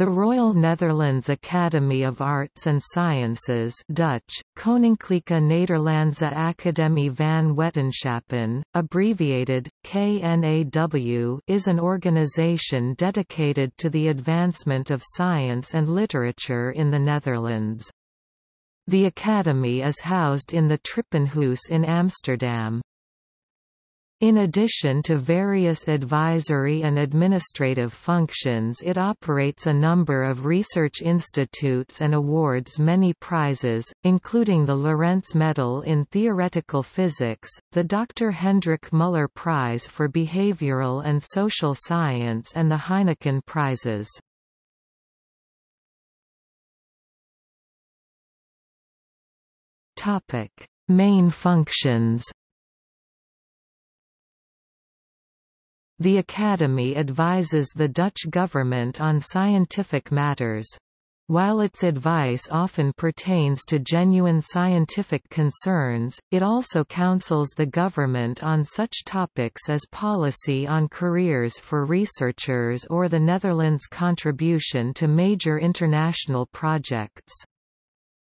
The Royal Netherlands Academy of Arts and Sciences Dutch, Koninklijke Nederlandse Academie van Wetenschappen, abbreviated, KNAW is an organization dedicated to the advancement of science and literature in the Netherlands. The Academy is housed in the Trippenhuis in Amsterdam. In addition to various advisory and administrative functions it operates a number of research institutes and awards many prizes, including the Lorentz Medal in Theoretical Physics, the Dr. Hendrik Muller Prize for Behavioral and Social Science and the Heineken Prizes. Main functions The Academy advises the Dutch government on scientific matters. While its advice often pertains to genuine scientific concerns, it also counsels the government on such topics as policy on careers for researchers or the Netherlands' contribution to major international projects.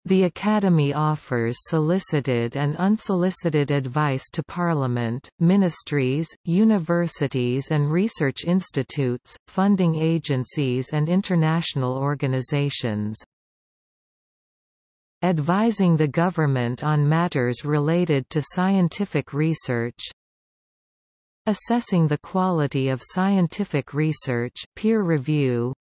The Academy offers solicited and unsolicited advice to Parliament, ministries, universities and research institutes, funding agencies and international organizations. Advising the government on matters related to scientific research Assessing the quality of scientific research peer review,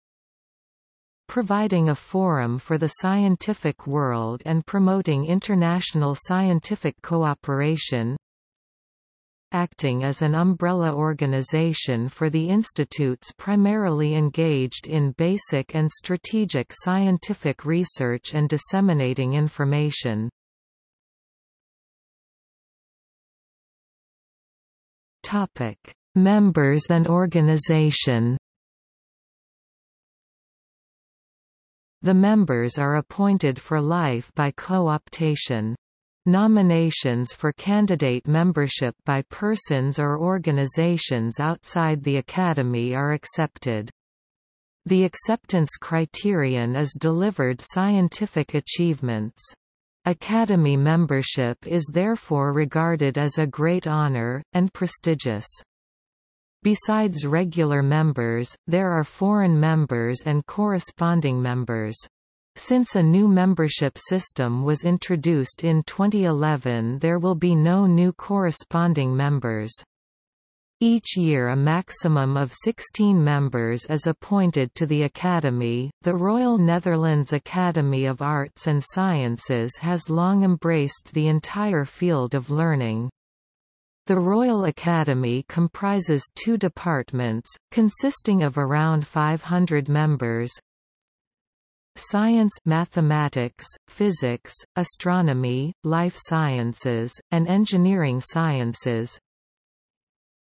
providing a forum for the scientific world and promoting international scientific cooperation acting as an umbrella organization for the institutes primarily engaged in basic and strategic scientific research and disseminating information. Members and organization The members are appointed for life by co-optation. Nominations for candidate membership by persons or organizations outside the Academy are accepted. The acceptance criterion is delivered scientific achievements. Academy membership is therefore regarded as a great honor, and prestigious. Besides regular members, there are foreign members and corresponding members. Since a new membership system was introduced in 2011 there will be no new corresponding members. Each year a maximum of 16 members is appointed to the Academy. The Royal Netherlands Academy of Arts and Sciences has long embraced the entire field of learning. The Royal Academy comprises two departments, consisting of around 500 members, Science mathematics, physics, astronomy, life sciences, and engineering sciences.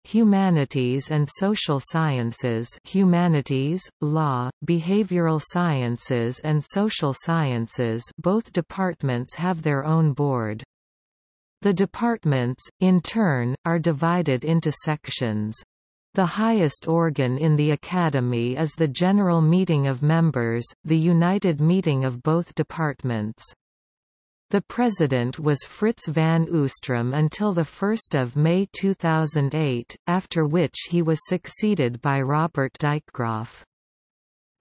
Humanities and social sciences humanities, law, behavioral sciences and social sciences. Both departments have their own board. The departments, in turn, are divided into sections. The highest organ in the Academy is the General Meeting of Members, the united meeting of both departments. The president was Frits van Oostrom until the 1 May 2008, after which he was succeeded by Robbert Dijkgraaf.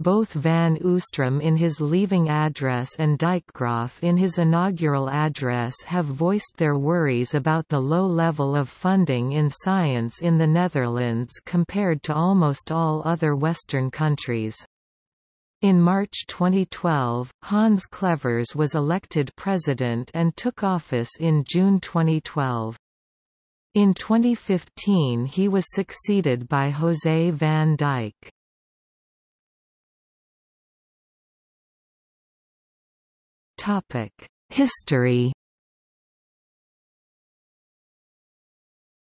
Both Van Oostrom in his leaving address and Dijkgraaf in his inaugural address have voiced their worries about the low level of funding in science in the Netherlands compared to almost all other Western countries. In March 2012, Hans Clevers was elected president and took office in June 2012. In 2015 he was succeeded by José van Dijk. History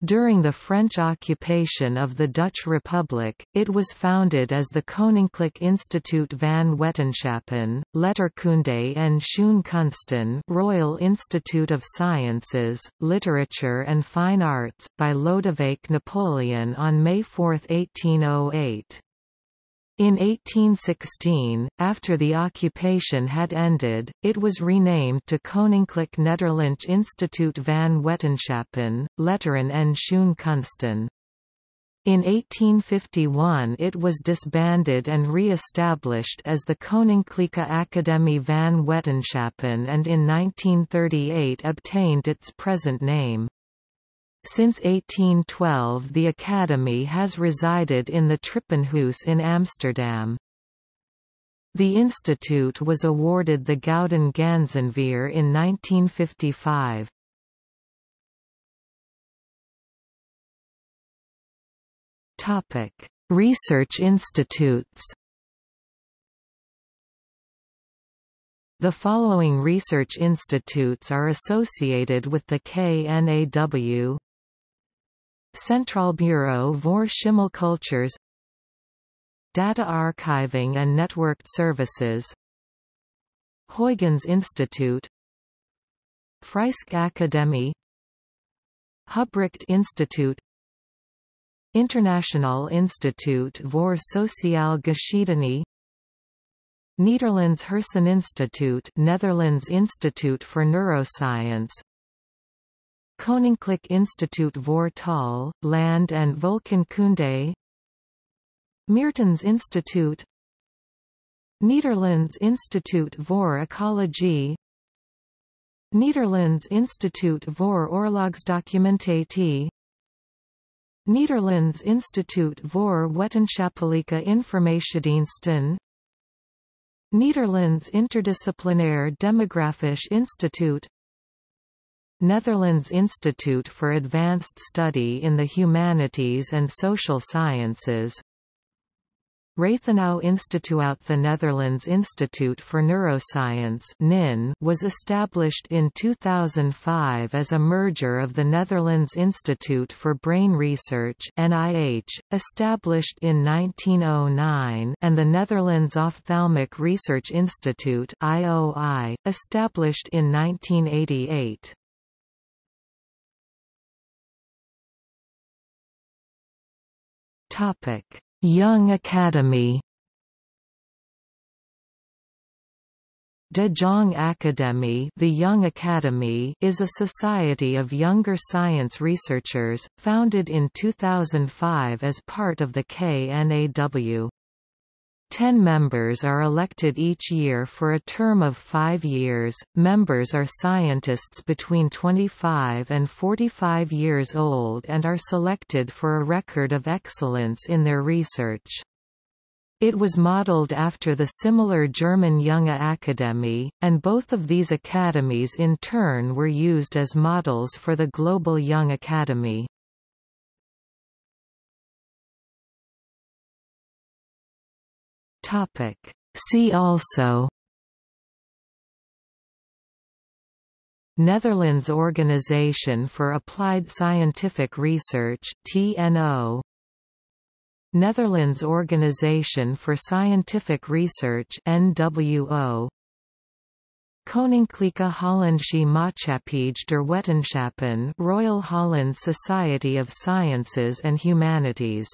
During the French occupation of the Dutch Republic, it was founded as the Koninklijk Instituut van Wetenschappen, Letterkunde en Schoonkunsten Royal Institute of Sciences, Literature and Fine Arts, by Lodewijk Napoleon on May 4, 1808. In 1816, after the occupation had ended, it was renamed to Koninklijk Nederlands Instituut van Wetenschappen, Letteren en Schoonkunsten. In 1851 it was disbanded and re-established as the Koninklijke Academie van Wetenschappen and in 1938 obtained its present name. Since 1812 the Academy has resided in the Trippenhuis in Amsterdam. The institute was awarded the Gouden Ganzenveer in 1955. Topic: Research institutes The following research institutes are associated with the KNAW Bureau voor Schimmelcultures Data Archiving and Networked Services Huygens Institute Friesche Akademie Hubrecht Institute International Institute voor Sociale Geschiedenis Nederlands Herseninstituut Netherlands Institute for Neuroscience Koninklijk Instituut voor Taal, Land en Volkenkunde. Meertens Instituut. Nederlands Instituut voor Ecologie. Nederlands Instituut voor Oorlogsdocumentatie. Nederlands Instituut voor Wetenschappelijke Informatiediensten. Nederlands Interdisciplinair Demografisch Instituut Netherlands Institute for Advanced Study in the Humanities and Social Sciences Rathenau Instituut The Netherlands Institute for Neuroscience NIN was established in 2005 as a merger of the Netherlands Institute for Brain Research NIH, established in 1909 and the Netherlands Ophthalmic Research Institute IOI, established in 1988. Topic: Young Academy. De Jong Academy, the Young Academy is a society of younger science researchers, founded in 2005 as part of the KNAW. Ten members are elected each year for a term of five years. Members are scientists between 25 and 45 years old and are selected for a record of excellence in their research. It was modeled after the similar German Junge Akademie, and both of these academies in turn were used as models for the Global Young Academy. Topic. See also Netherlands Organization for Applied Scientific Research TNO Netherlands Organization for Scientific Research NWO Koninklijke Hollandsche Maatschappij der Wetenschappen Royal Holland Society of Sciences and Humanities